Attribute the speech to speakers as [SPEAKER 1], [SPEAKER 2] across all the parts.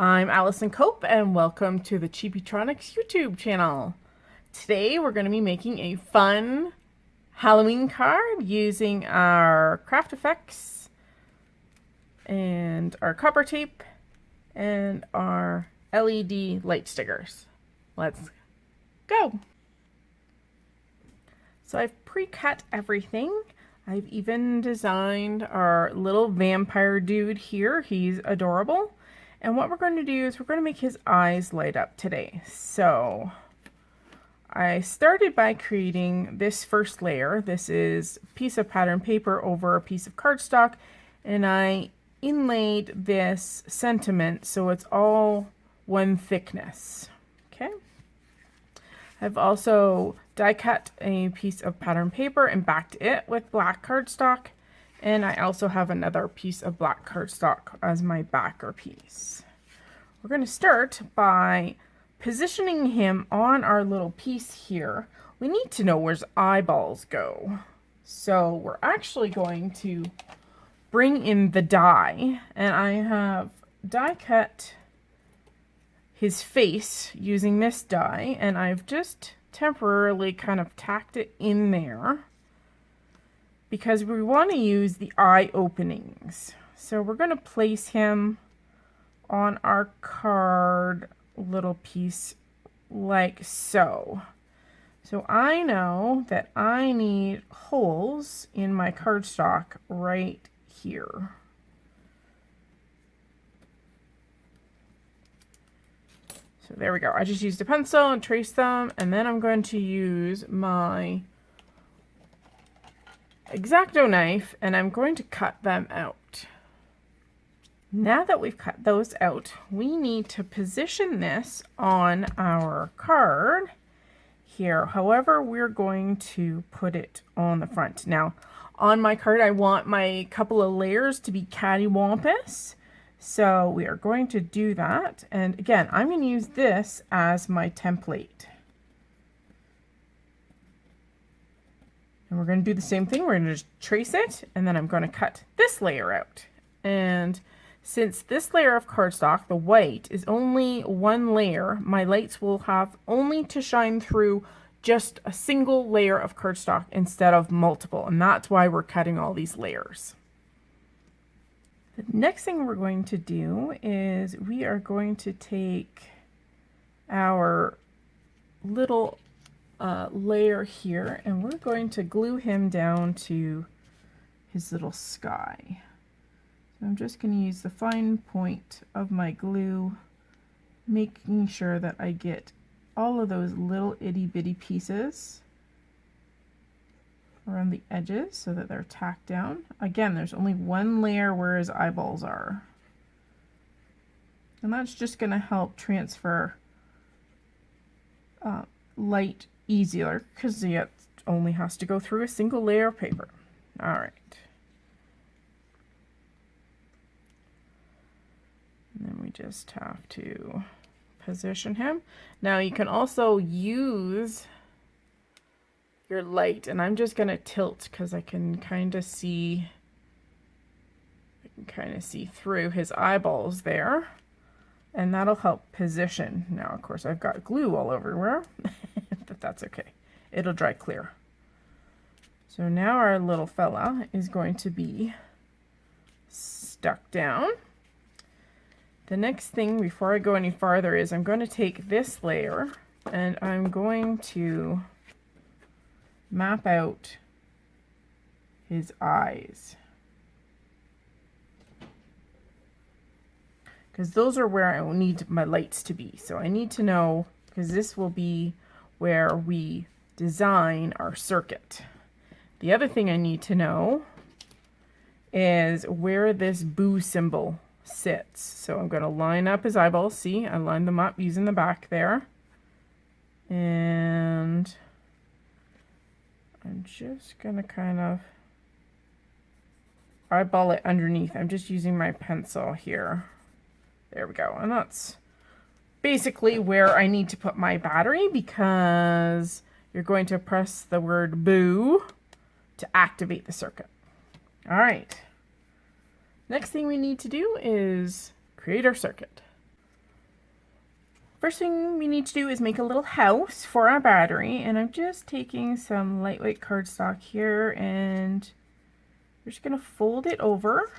[SPEAKER 1] I'm Allison Cope and welcome to the Chibitronics YouTube channel. Today we're going to be making a fun Halloween card using our craft effects and our copper tape and our LED light stickers. Let's go! So I've pre-cut everything. I've even designed our little vampire dude here. He's adorable. And what we're going to do is we're going to make his eyes light up today. So I started by creating this first layer. This is a piece of pattern paper over a piece of cardstock. And I inlaid this sentiment so it's all one thickness. Okay. I've also die cut a piece of pattern paper and backed it with black cardstock. And I also have another piece of black cardstock as my backer piece. We're going to start by positioning him on our little piece here. We need to know where his eyeballs go. So we're actually going to bring in the die and I have die cut his face using this die and I've just temporarily kind of tacked it in there because we want to use the eye openings. So we're going to place him on our card little piece like so. So I know that I need holes in my cardstock right here. So there we go. I just used a pencil and traced them, and then I'm going to use my X-Acto knife, and I'm going to cut them out. Now that we've cut those out, we need to position this on our card here. However, we're going to put it on the front. Now, on my card, I want my couple of layers to be cattywampus. So we are going to do that. And again, I'm going to use this as my template. And we're going to do the same thing. We're going to just trace it, and then I'm going to cut this layer out. And since this layer of cardstock, the white, is only one layer, my lights will have only to shine through just a single layer of cardstock instead of multiple. And that's why we're cutting all these layers. The next thing we're going to do is we are going to take our little uh, layer here and we're going to glue him down to his little sky. So I'm just going to use the fine point of my glue, making sure that I get all of those little itty bitty pieces around the edges so that they're tacked down. Again, there's only one layer where his eyeballs are. And that's just going to help transfer uh, light easier because it uh, only has to go through a single layer of paper. All right. And then we just have to position him. Now you can also use your light and I'm just going to tilt because I can kind of see I can kind of see through his eyeballs there and that'll help position. Now of course I've got glue all over everywhere but that's okay. It'll dry clear. So now our little fella is going to be stuck down. The next thing before I go any farther is I'm going to take this layer and I'm going to map out his eyes. Because those are where I need my lights to be. So I need to know, because this will be where we design our circuit. The other thing I need to know is where this boo symbol sits. So I'm going to line up his eyeballs. See, I lined them up using the back there. And I'm just going to kind of eyeball it underneath. I'm just using my pencil here. There we go. And that's basically where I need to put my battery because you're going to press the word boo to activate the circuit. All right. Next thing we need to do is create our circuit. First thing we need to do is make a little house for our battery and I'm just taking some lightweight cardstock here and we're just going to fold it over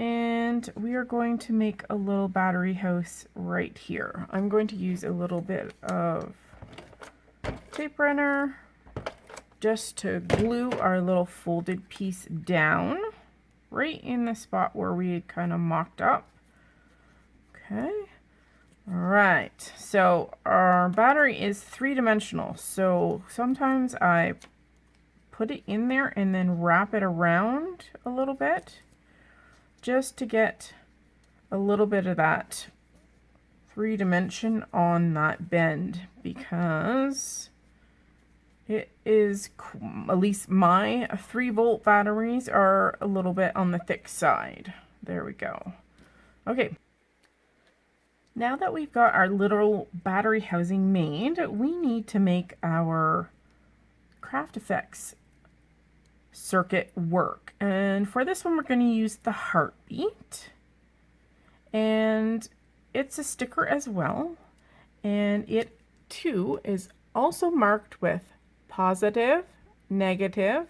[SPEAKER 1] and we are going to make a little battery house right here. I'm going to use a little bit of tape runner just to glue our little folded piece down right in the spot where we had kind of mocked up. Okay. All right, so our battery is three-dimensional, so sometimes I put it in there and then wrap it around a little bit just to get a little bit of that three dimension on that bend because it is at least my three volt batteries are a little bit on the thick side. There we go. Okay. Now that we've got our little battery housing made we need to make our craft effects circuit work. And for this one, we're going to use the heartbeat. And it's a sticker as well. And it too is also marked with positive, negative,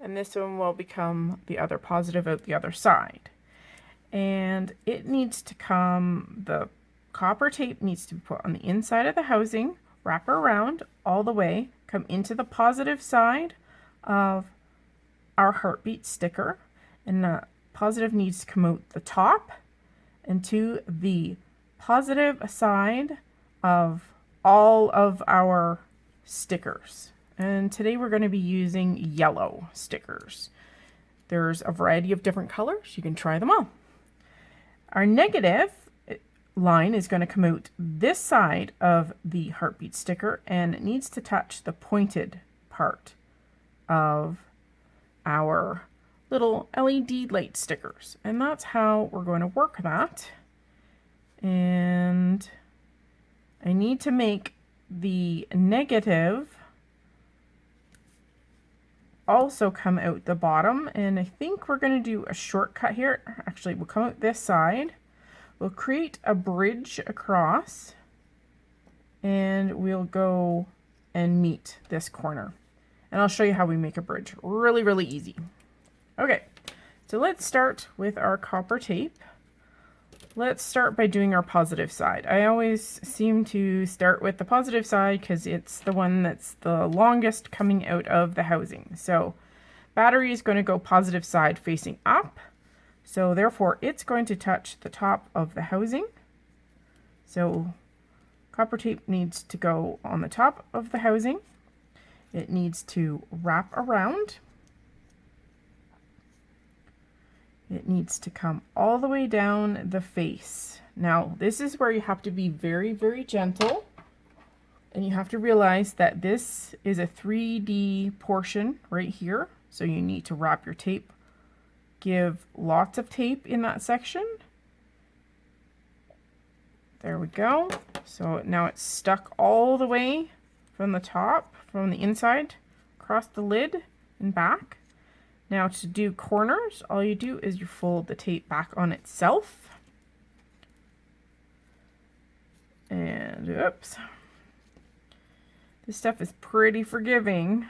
[SPEAKER 1] and this one will become the other positive out the other side. And it needs to come, the copper tape needs to be put on the inside of the housing, wrap around all the way, come into the positive side of our heartbeat sticker and the positive needs to come out the top and to the positive side of all of our stickers. And today we're going to be using yellow stickers. There's a variety of different colors. You can try them all. Our negative eh, line is going to come out this side of the heartbeat sticker and it needs to touch the pointed part of our little LED light stickers. And that's how we're going to work that. And I need to make the negative also come out the bottom. And I think we're going to do a shortcut here. Actually, we'll come out this side. We'll create a bridge across and we'll go and meet this corner and I'll show you how we make a bridge. Really, really easy. Okay, so let's start with our copper tape. Let's start by doing our positive side. I always seem to start with the positive side because it's the one that's the longest coming out of the housing. So battery is going to go positive side facing up. So therefore it's going to touch the top of the housing. So copper tape needs to go on the top of the housing. It needs to wrap around. It needs to come all the way down the face. Now, this is where you have to be very, very gentle. And you have to realize that this is a 3D portion right here. So you need to wrap your tape. Give lots of tape in that section. There we go. So now it's stuck all the way from the top from the inside across the lid and back. Now to do corners, all you do is you fold the tape back on itself. And oops. This stuff is pretty forgiving.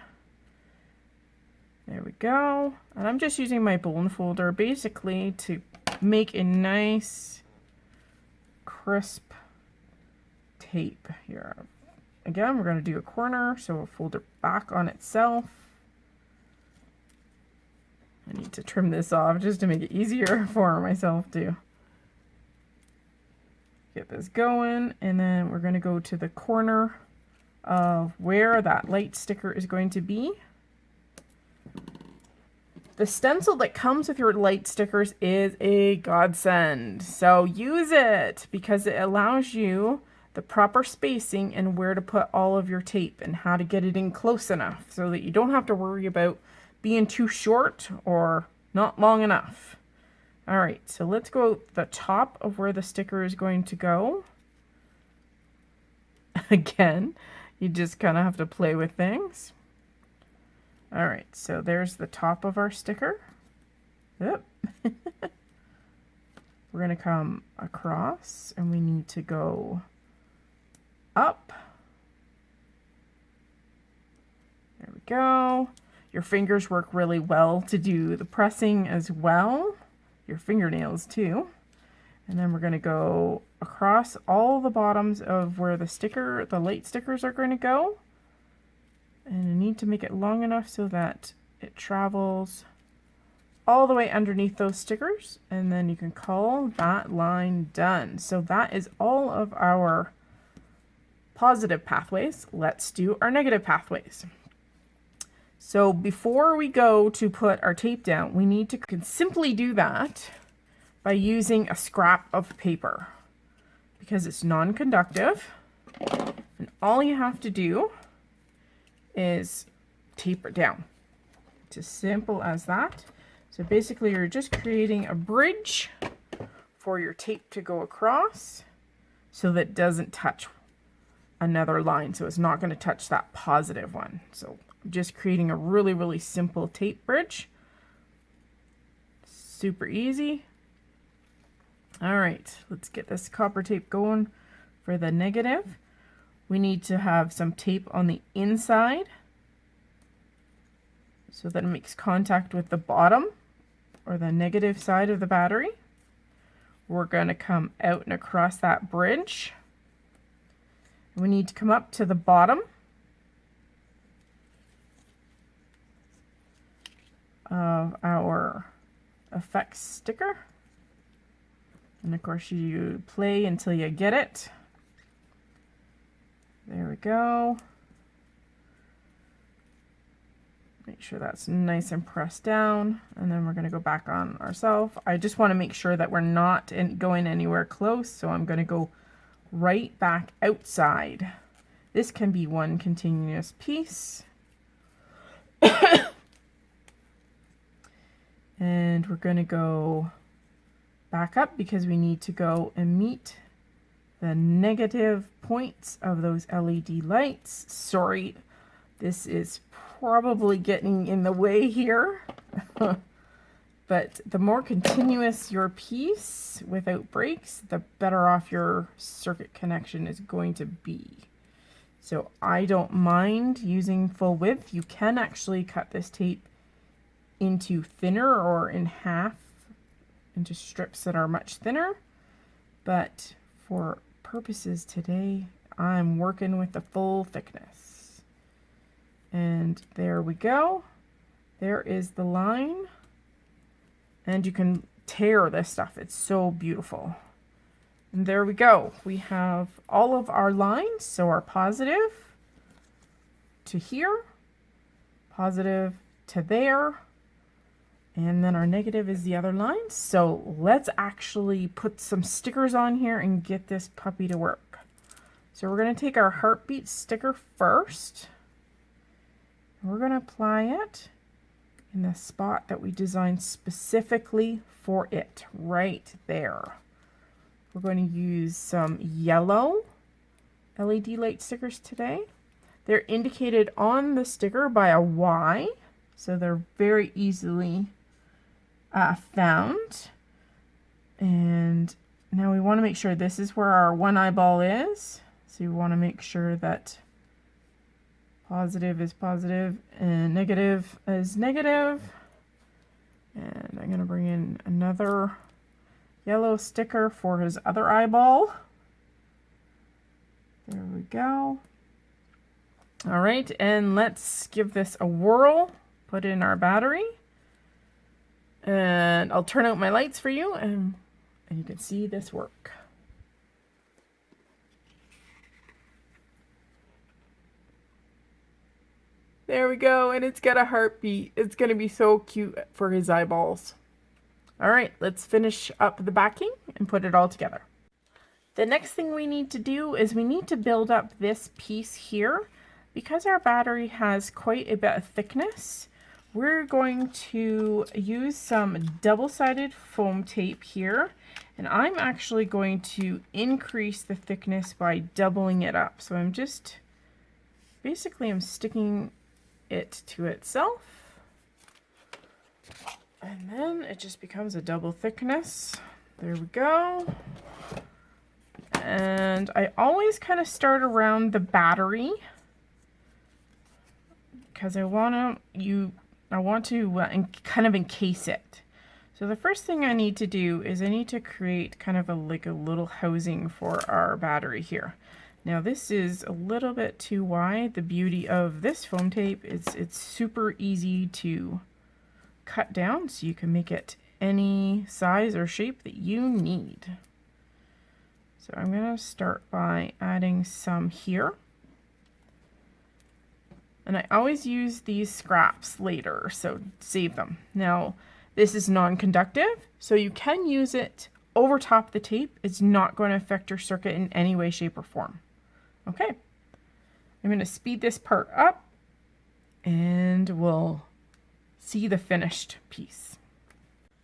[SPEAKER 1] There we go. And I'm just using my bone folder basically to make a nice crisp tape here. Again, we're going to do a corner, so we'll fold it back on itself. I need to trim this off just to make it easier for myself to get this going. And then we're going to go to the corner of where that light sticker is going to be. The stencil that comes with your light stickers is a godsend. So use it because it allows you the proper spacing and where to put all of your tape and how to get it in close enough so that you don't have to worry about being too short or not long enough. All right, so let's go the top of where the sticker is going to go. Again, you just kind of have to play with things. All right, so there's the top of our sticker. Yep. We're going to come across and we need to go up. There we go. Your fingers work really well to do the pressing as well. Your fingernails too. And then we're going to go across all the bottoms of where the sticker, the light stickers are going to go. And I need to make it long enough so that it travels all the way underneath those stickers. And then you can call that line done. So that is all of our positive pathways. Let's do our negative pathways. So before we go to put our tape down, we need to can simply do that by using a scrap of paper because it's non-conductive. And all you have to do is tape it down. It's as simple as that. So basically you're just creating a bridge for your tape to go across so that it doesn't touch another line. So it's not going to touch that positive one. So just creating a really, really simple tape bridge. Super easy. All right, let's get this copper tape going for the negative. We need to have some tape on the inside so that it makes contact with the bottom or the negative side of the battery. We're going to come out and across that bridge. We need to come up to the bottom of our effects sticker. And of course you play until you get it. There we go. Make sure that's nice and pressed down. And then we're going to go back on ourselves. I just want to make sure that we're not in, going anywhere close. So I'm going to go right back outside. This can be one continuous piece. and we're going to go back up because we need to go and meet the negative points of those LED lights. Sorry, this is probably getting in the way here. but the more continuous your piece without breaks, the better off your circuit connection is going to be. So I don't mind using full width. You can actually cut this tape into thinner or in half into strips that are much thinner. But for purposes today, I'm working with the full thickness. And there we go. There is the line. And you can tear this stuff. It's so beautiful. And there we go. We have all of our lines. So our positive to here, positive to there, and then our negative is the other line. So let's actually put some stickers on here and get this puppy to work. So we're going to take our heartbeat sticker first. We're going to apply it in the spot that we designed specifically for it, right there. We're going to use some yellow LED light stickers today. They're indicated on the sticker by a Y, so they're very easily uh, found. And now we want to make sure this is where our one eyeball is. So you want to make sure that positive is positive and negative is negative. And I'm going to bring in another yellow sticker for his other eyeball. There we go. All right, and let's give this a whirl. Put in our battery. And I'll turn out my lights for you and, and you can see this work. There we go, and it's got a heartbeat. It's going to be so cute for his eyeballs. All right, let's finish up the backing and put it all together. The next thing we need to do is we need to build up this piece here. Because our battery has quite a bit of thickness, we're going to use some double-sided foam tape here and I'm actually going to increase the thickness by doubling it up. So I'm just, basically I'm sticking it to itself and then it just becomes a double thickness. There we go. And I always kind of start around the battery because I want to you I want to uh, kind of encase it. So the first thing I need to do is I need to create kind of a like a little housing for our battery here. Now this is a little bit too wide. The beauty of this foam tape is it's super easy to cut down so you can make it any size or shape that you need. So I'm going to start by adding some here. And I always use these scraps later, so save them. Now, this is non-conductive, so you can use it over top the tape. It's not going to affect your circuit in any way, shape, or form. Okay, I'm going to speed this part up, and we'll see the finished piece.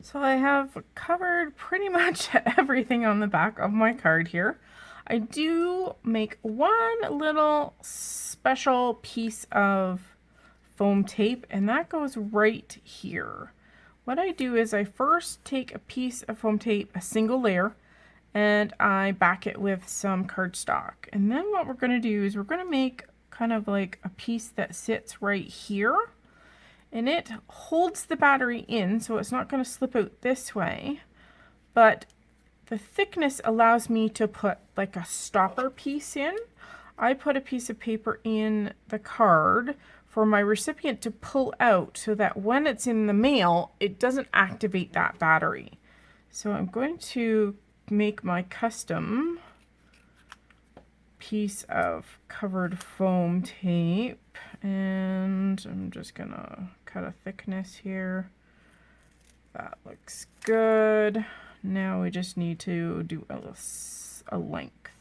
[SPEAKER 1] So I have covered pretty much everything on the back of my card here. I do make one little special piece of foam tape and that goes right here. What I do is I first take a piece of foam tape, a single layer, and I back it with some cardstock. And then what we're going to do is we're going to make kind of like a piece that sits right here and it holds the battery in so it's not going to slip out this way but the thickness allows me to put like a stopper piece in. I put a piece of paper in the card for my recipient to pull out so that when it's in the mail it doesn't activate that battery. So I'm going to make my custom piece of covered foam tape and I'm just gonna cut a thickness here. That looks good. Now we just need to do a, a length.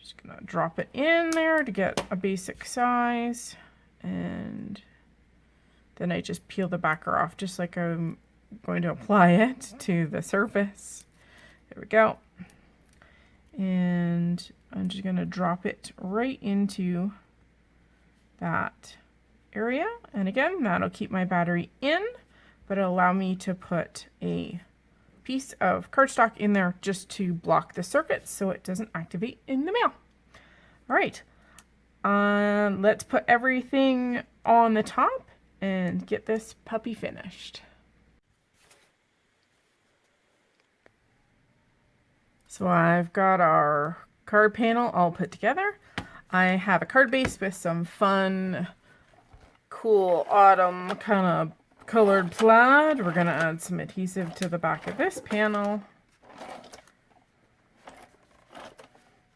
[SPEAKER 1] Just gonna drop it in there to get a basic size and then I just peel the backer off just like I'm going to apply it to the surface. There we go. And I'm just going to drop it right into that area. And again, that'll keep my battery in, but it'll allow me to put a piece of cardstock in there just to block the circuit so it doesn't activate in the mail. All right, um, let's put everything on the top and get this puppy finished. So I've got our card panel all put together. I have a card base with some fun, cool autumn kind of colored plaid. We're going to add some adhesive to the back of this panel.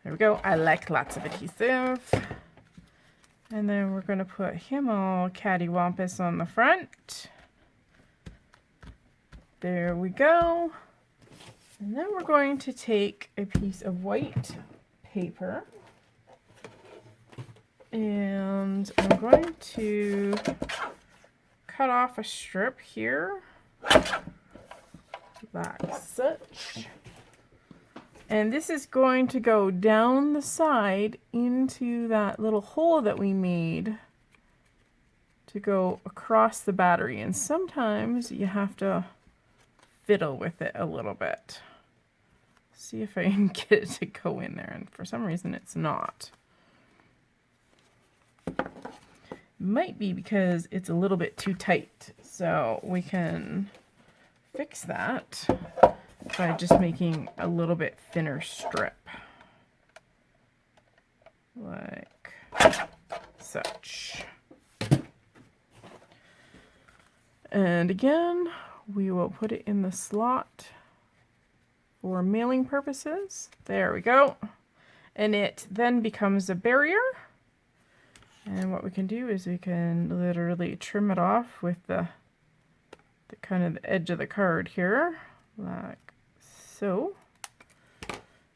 [SPEAKER 1] There we go. I like lots of adhesive. And then we're going to put him all cattywampus on the front. There we go. And then we're going to take a piece of white paper. And I'm going to cut off a strip here. Like such. And this is going to go down the side into that little hole that we made to go across the battery. And sometimes you have to fiddle with it a little bit see if I can get it to go in there and for some reason it's not might be because it's a little bit too tight. So we can fix that by just making a little bit thinner strip. Like such. And again, we will put it in the slot for mailing purposes. There we go. And it then becomes a barrier and what we can do is we can literally trim it off with the, the kind of the edge of the card here, like so.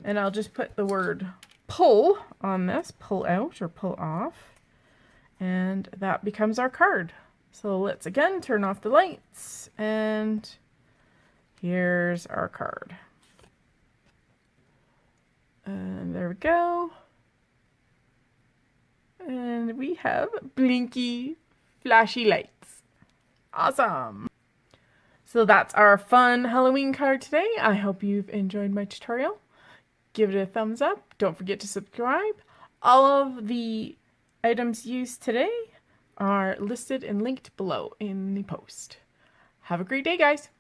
[SPEAKER 1] And I'll just put the word pull on this, pull out or pull off. And that becomes our card. So let's again turn off the lights and here's our card. And there we go. And we have blinky flashy lights. Awesome. So that's our fun Halloween card today. I hope you've enjoyed my tutorial. Give it a thumbs up. Don't forget to subscribe. All of the items used today are listed and linked below in the post. Have a great day, guys!